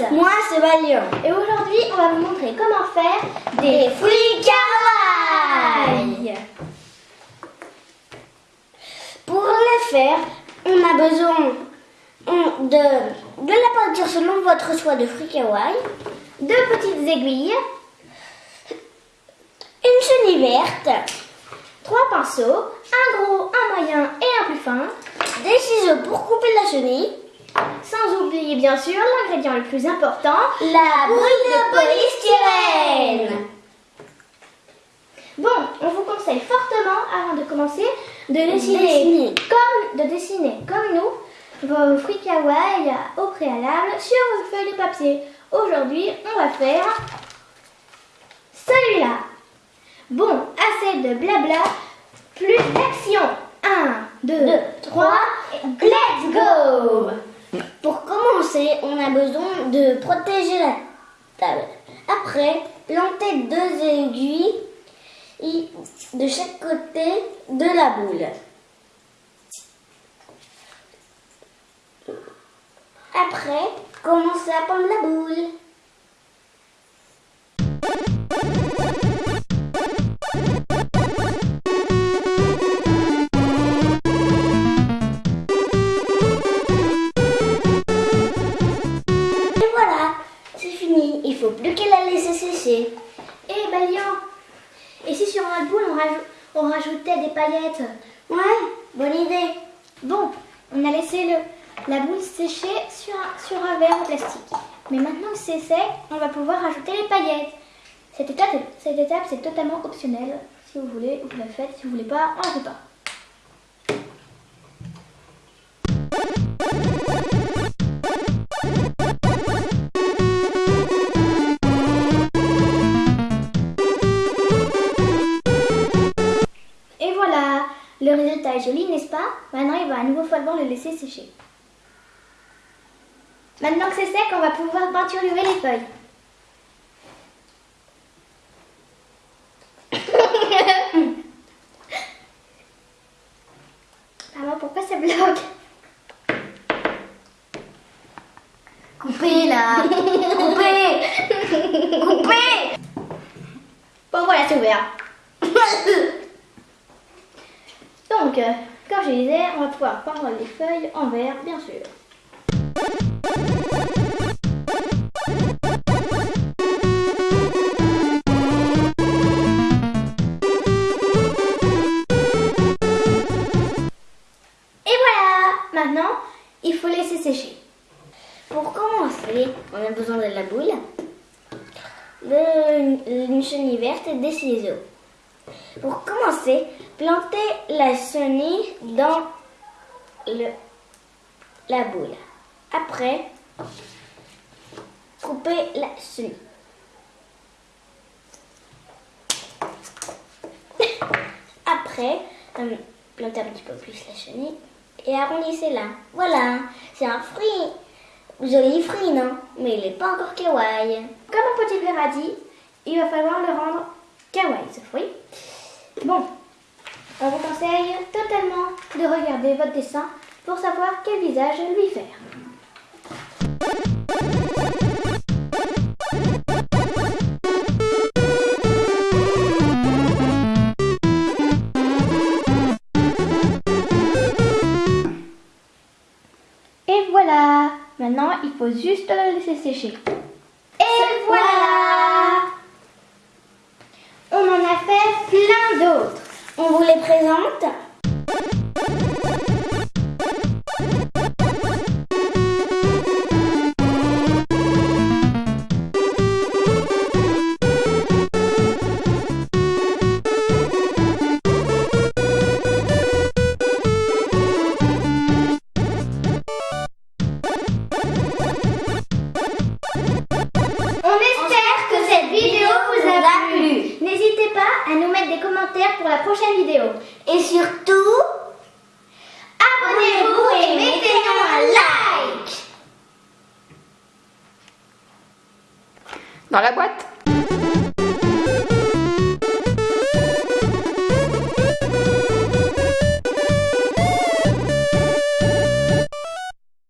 Alice. Moi, c'est Valiant. Et aujourd'hui, on va vous montrer comment faire des fruits kawaii. Pour le faire, on a besoin de, de la peinture selon votre choix de fruits kawaii, Deux petites aiguilles, une chenille verte, trois pinceaux, un gros, un moyen et un plus fin, des ciseaux pour couper la chenille, sans oublier bien sûr l'ingrédient le plus important, la boule de polystyrène. Bon, on vous conseille fortement, avant de commencer, de dessiner, Dessiner. comme de dessiner comme nous vos fruits kawaii au préalable sur vos feuilles de papier. Aujourd'hui, on va faire celui-là. Bon, assez de blabla, plus d'action. 1, 2, 3, let's go on a besoin de protéger la table. Après, planter deux aiguilles de chaque côté de la boule. Après, commencez à peindre la boule. Il faut plus qu'elle la laisser sécher. Et Balian Et si sur notre boule on, rajou- on rajoutait des paillettes? Ouais, bonne idée. Bon, on a laissé le, la boule sécher sur un, sur un verre en plastique. Mais maintenant que c'est sec, on va pouvoir rajouter les paillettes. Cette étape, cette étape c'est totalement optionnel. Si vous voulez, vous la faites. Si vous voulez pas, on la fait pas. Résultat est joli, n'est-ce pas? Maintenant, il va à nouveau falloir le laisser sécher. Maintenant que c'est sec, on va pouvoir peinturer les feuilles. Maman, pourquoi ça bloque? Coupez là. Coupez. Coupez. Bon, voilà, c'est ouvert. Donc, euh, comme je disais, on va pouvoir peindre les feuilles en vert, bien sûr. Et voilà Maintenant, il faut laisser sécher. Pour commencer, on a besoin de la boule, de, une chenille verte et des ciseaux. Pour commencer, plantez la chenille dans la boule. Après, coupez la chenille. Après, euh, plantez un petit peu plus la chenille et arrondissez-la. Voilà, c'est un fruit. Joli fruit, non? Mais il n'est pas encore kawaii. Comme mon petit dit, il va falloir le rendre kawaii ce fruit. Bon, on vous conseille totalement de regarder votre dessin pour savoir quel visage lui faire. Et voilà Maintenant, il faut juste le laisser sécher. Présente. Prochaine vidéo. Et surtout, Abonnez-vous et mettez-nous un like Dans la boîte?